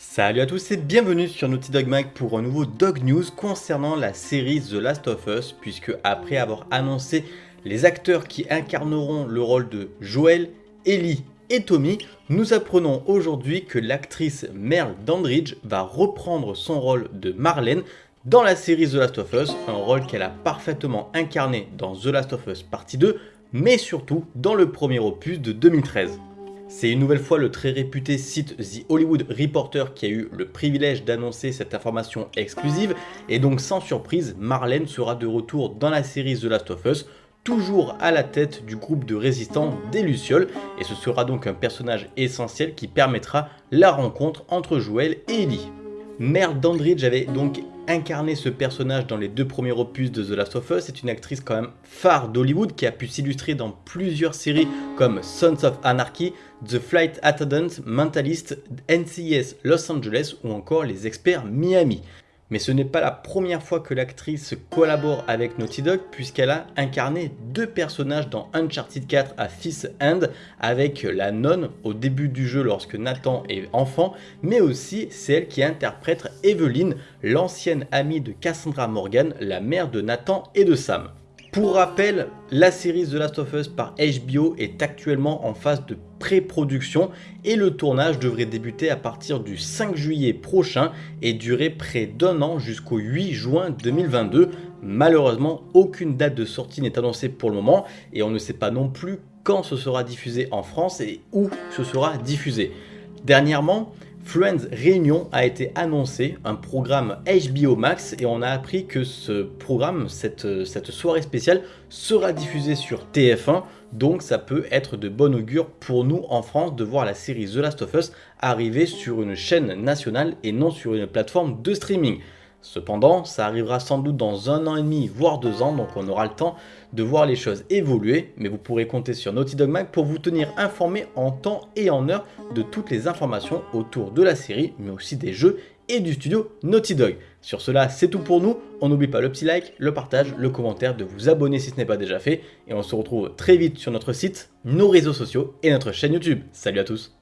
Salut à tous et bienvenue sur Naughty Dog Mag pour un nouveau Dog News concernant la série The Last of Us puisque après avoir annoncé les acteurs qui incarneront le rôle de Joel, Ellie et Tommy, nous apprenons aujourd'hui que l'actrice Merle Dandridge va reprendre son rôle de Marlène dans la série The Last of Us, un rôle qu'elle a parfaitement incarné dans The Last of Us partie 2, mais surtout dans le premier opus de 2013. C'est une nouvelle fois le très réputé site The Hollywood Reporter qui a eu le privilège d'annoncer cette information exclusive et donc sans surprise, Marlène sera de retour dans la série The Last of Us, toujours à la tête du groupe de résistants des Lucioles et ce sera donc un personnage essentiel qui permettra la rencontre entre Joel et Ellie. Mère Dandridge avait donc incarné ce personnage dans les deux premiers opus de The Last of Us. C'est une actrice quand même phare d'Hollywood qui a pu s'illustrer dans plusieurs séries comme Sons of Anarchy, The Flight Attendant, Mentalist, NCIS Los Angeles ou encore Les Experts Miami. Mais ce n'est pas la première fois que l'actrice collabore avec Naughty Dog puisqu'elle a incarné deux personnages dans Uncharted 4 à Fifth End avec la nonne au début du jeu lorsque Nathan est enfant mais aussi c'est elle qui interprète Evelyn, l'ancienne amie de Cassandra Morgan, la mère de Nathan et de Sam. Pour rappel, la série The Last of Us par HBO est actuellement en phase de pré-production et le tournage devrait débuter à partir du 5 juillet prochain et durer près d'un an jusqu'au 8 juin 2022. Malheureusement, aucune date de sortie n'est annoncée pour le moment et on ne sait pas non plus quand ce sera diffusé en France et où ce sera diffusé. Dernièrement, Friends Réunion a été annoncé, un programme HBO Max, et on a appris que ce programme, cette, soirée spéciale, sera diffusé sur TF1, donc ça peut être de bon augure pour nous en France de voir la série The Last of Us arriver sur une chaîne nationale et non sur une plateforme de streaming. Cependant, ça arrivera sans doute dans un an et demi, voire deux ans, donc on aura le temps de voir les choses évoluer, mais vous pourrez compter sur Naughty Dog Mag pour vous tenir informé en temps et en heure de toutes les informations autour de la série, mais aussi des jeux et du studio Naughty Dog. Sur cela, c'est tout pour nous. On n'oublie pas le petit like, le partage, le commentaire, de vous abonner si ce n'est pas déjà fait. Et on se retrouve très vite sur notre site, nos réseaux sociaux et notre chaîne YouTube. Salut à tous